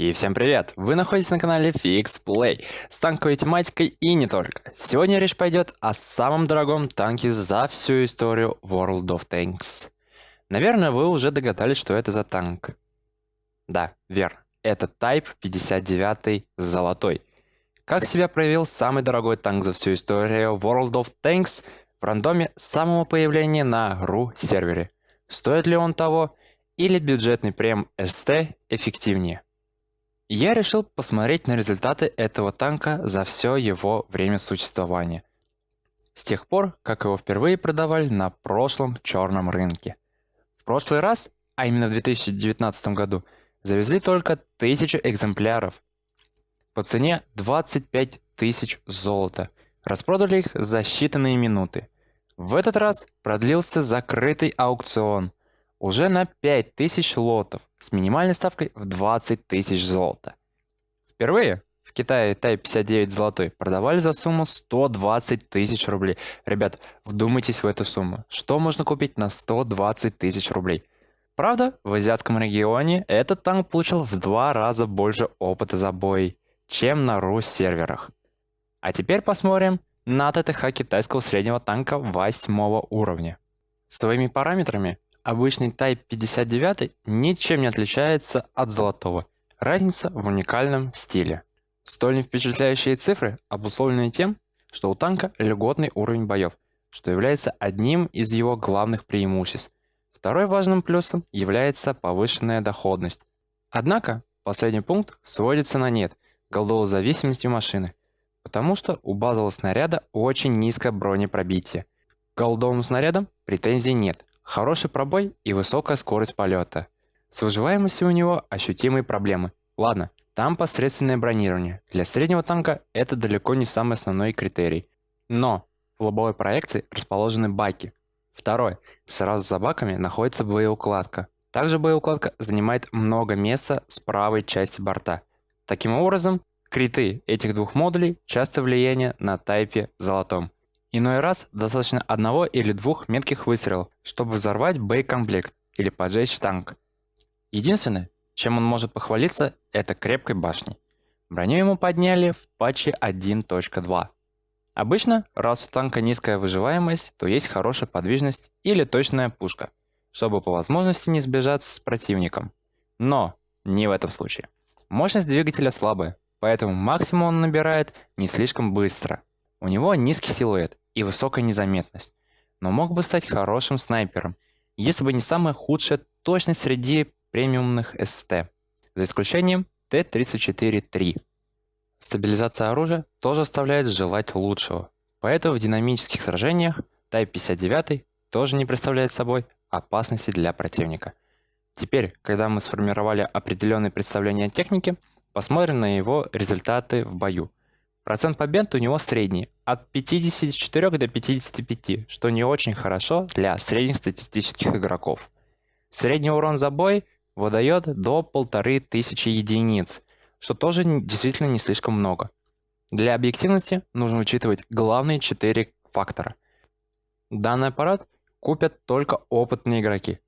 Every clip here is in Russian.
И всем привет! Вы находитесь на канале Fix Play с танковой тематикой и не только. Сегодня речь пойдет о самом дорогом танке за всю историю World of Tanks. Наверное, вы уже догадались, что это за танк. Да, верно. Это Type 59 золотой. Как себя проявил самый дорогой танк за всю историю World of Tanks в рандоме самого появления на RU сервере? Стоит ли он того? Или бюджетный прем ST эффективнее? Я решил посмотреть на результаты этого танка за все его время существования. С тех пор, как его впервые продавали на прошлом черном рынке. В прошлый раз, а именно в 2019 году, завезли только тысячу экземпляров. По цене 25 тысяч золота. Распродали их за считанные минуты. В этот раз продлился закрытый аукцион – уже на 5000 лотов с минимальной ставкой в 20 тысяч золота. Впервые в Китае Type 59 золотой продавали за сумму 120 тысяч рублей. Ребят, вдумайтесь в эту сумму. Что можно купить на 120 тысяч рублей? Правда, в азиатском регионе этот танк получил в два раза больше опыта забоя, чем на рус серверах. А теперь посмотрим на ТТХ китайского среднего танка 8 уровня. Своими параметрами Обычный Type 59 ничем не отличается от золотого. Разница в уникальном стиле. Столь впечатляющие цифры обусловлены тем, что у танка льготный уровень боев, что является одним из его главных преимуществ. Второй важным плюсом является повышенная доходность. Однако, последний пункт сводится на нет голдовой зависимостью машины, потому что у базового снаряда очень низкое бронепробитие. К голдовым снарядам претензий нет, Хороший пробой и высокая скорость полета. С выживаемостью у него ощутимые проблемы. Ладно, там посредственное бронирование. Для среднего танка это далеко не самый основной критерий. Но в лобовой проекции расположены баки. Второй. Сразу за баками находится боеукладка. Также боеукладка занимает много места с правой части борта. Таким образом, криты этих двух модулей часто влияние на тайпе золотом. Иной раз достаточно одного или двух метких выстрелов, чтобы взорвать боекомплект или поджечь танк. Единственное, чем он может похвалиться, это крепкой башней. Броню ему подняли в патче 1.2. Обычно, раз у танка низкая выживаемость, то есть хорошая подвижность или точная пушка, чтобы по возможности не сбежаться с противником. Но не в этом случае. Мощность двигателя слабая, поэтому максимум он набирает не слишком быстро. У него низкий силуэт, и высокая незаметность, но мог бы стать хорошим снайпером, если бы не самая худшая точность среди премиумных СТ, за исключением Т-34-3. Стабилизация оружия тоже оставляет желать лучшего, поэтому в динамических сражениях Type 59 тоже не представляет собой опасности для противника. Теперь, когда мы сформировали определенные представления о технике, посмотрим на его результаты в бою. Процент побед у него средний, от 54 до 55, что не очень хорошо для средних статистических игроков. Средний урон за бой выдает до 1500 единиц, что тоже действительно не слишком много. Для объективности нужно учитывать главные 4 фактора. Данный аппарат купят только опытные игроки.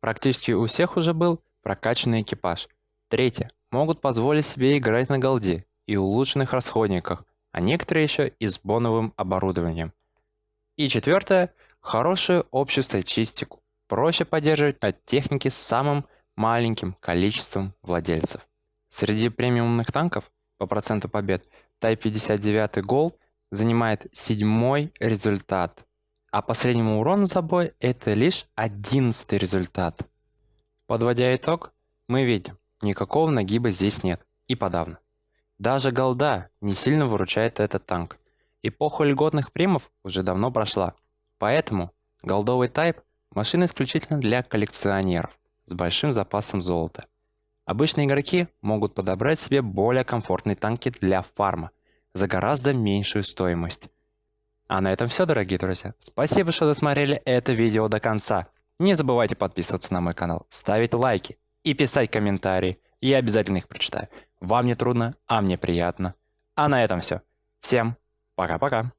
Практически у всех уже был прокачанный экипаж. Третье. Могут позволить себе играть на голде и улучшенных расходниках, а некоторые еще и с боновым оборудованием. И четвертое – хорошую общую статистику. Проще поддерживать на технике с самым маленьким количеством владельцев. Среди премиумных танков по проценту побед Type 59 Gold занимает седьмой результат, а по среднему урону за бой это лишь одиннадцатый результат. Подводя итог, мы видим, никакого нагиба здесь нет и подавно. Даже голда не сильно выручает этот танк. Эпоха льготных примов уже давно прошла. Поэтому голдовый тайп – машина исключительно для коллекционеров с большим запасом золота. Обычные игроки могут подобрать себе более комфортные танки для фарма за гораздо меньшую стоимость. А на этом все, дорогие друзья. Спасибо, что досмотрели это видео до конца. Не забывайте подписываться на мой канал, ставить лайки и писать комментарии. Я обязательно их прочитаю. Вам не трудно, а мне приятно. А на этом все. Всем пока-пока.